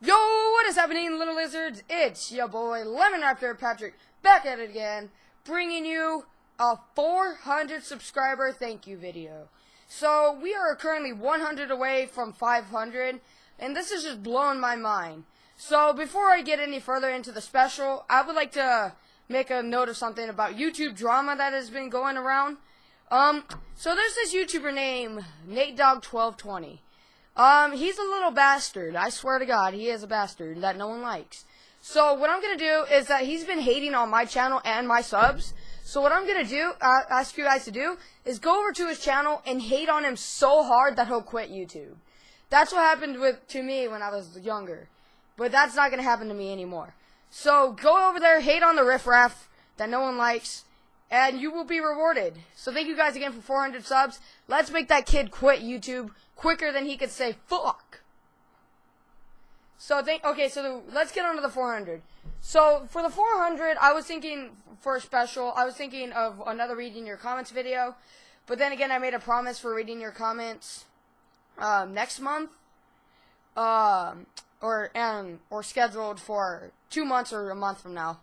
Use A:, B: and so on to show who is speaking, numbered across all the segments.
A: Yo, what is happening, little lizards? It's your boy Lemon Raptor Patrick back at it again, bringing you a 400 subscriber thank you video. So we are currently 100 away from 500, and this is just blowing my mind. So before I get any further into the special, I would like to make a note of something about YouTube drama that has been going around. Um, so there's this YouTuber named NateDog1220. Um, he's a little bastard. I swear to God, he is a bastard that no one likes. So what I'm gonna do is that he's been hating on my channel and my subs. So what I'm gonna do, uh, ask you guys to do, is go over to his channel and hate on him so hard that he'll quit YouTube. That's what happened with to me when I was younger, but that's not gonna happen to me anymore. So go over there, hate on the riffraff that no one likes, and you will be rewarded. So thank you guys again for 400 subs. Let's make that kid quit YouTube quicker than he could say fuck. So think okay, so the, let's get on to the 400. So for the 400, I was thinking for a special, I was thinking of another reading your comments video, but then again, I made a promise for reading your comments um, next month, um, or and or scheduled for two months or a month from now,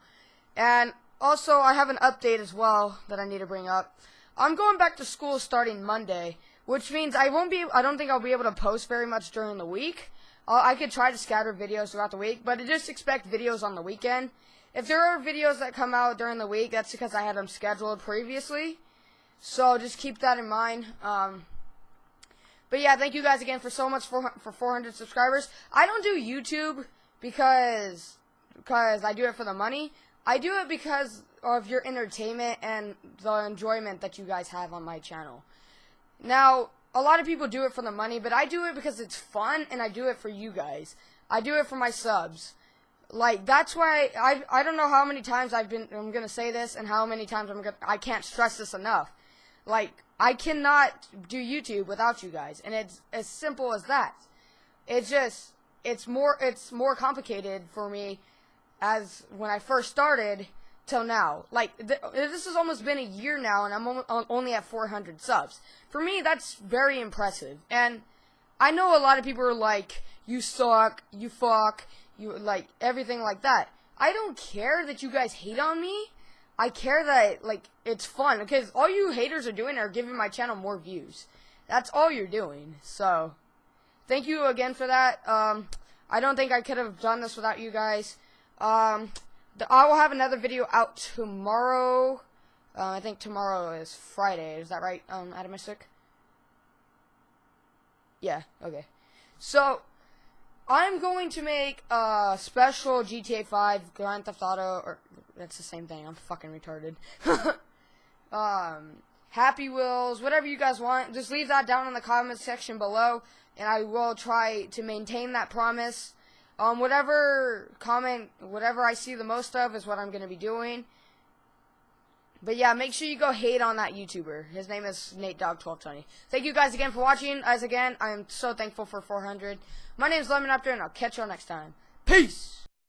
A: and also I have an update as well that I need to bring up. I'm going back to school starting Monday, which means I won't be. I don't think I'll be able to post very much during the week. Uh, I could try to scatter videos throughout the week, but I just expect videos on the weekend. If there are videos that come out during the week, that's because I had them scheduled previously. So just keep that in mind. Um, but yeah, thank you guys again for so much for for 400 subscribers. I don't do YouTube because because I do it for the money. I do it because of your entertainment and the enjoyment that you guys have on my channel. Now, a lot of people do it for the money, but I do it because it's fun and I do it for you guys. I do it for my subs. Like that's why I I don't know how many times I've been I'm going to say this and how many times I'm going I can't stress this enough. Like I cannot do YouTube without you guys and it's as simple as that. It's just it's more it's more complicated for me as when I first started till now. Like th this has almost been a year now, and I'm only at 400 subs. For me, that's very impressive. And I know a lot of people are like, "You suck," "You fuck," "You like everything like that." I don't care that you guys hate on me. I care that like it's fun because all you haters are doing are giving my channel more views. That's all you're doing. So, thank you again for that. Um, I don't think I could have done this without you guys. Um, the, I will have another video out tomorrow. Uh, I think tomorrow is Friday. Is that right, um, Atomistic? Yeah, okay. So, I'm going to make a special GTA 5 Grand Theft Auto, or, that's the same thing, I'm fucking retarded. um, Happy Wheels, whatever you guys want, just leave that down in the comments section below, and I will try to maintain that promise. Um, whatever comment, whatever I see the most of is what I'm going to be doing. But yeah, make sure you go hate on that YouTuber. His name is Nate NateDog1220. Thank you guys again for watching. As again, I am so thankful for 400. My name is Lemon Raptor, and I'll catch y'all next time. Peace!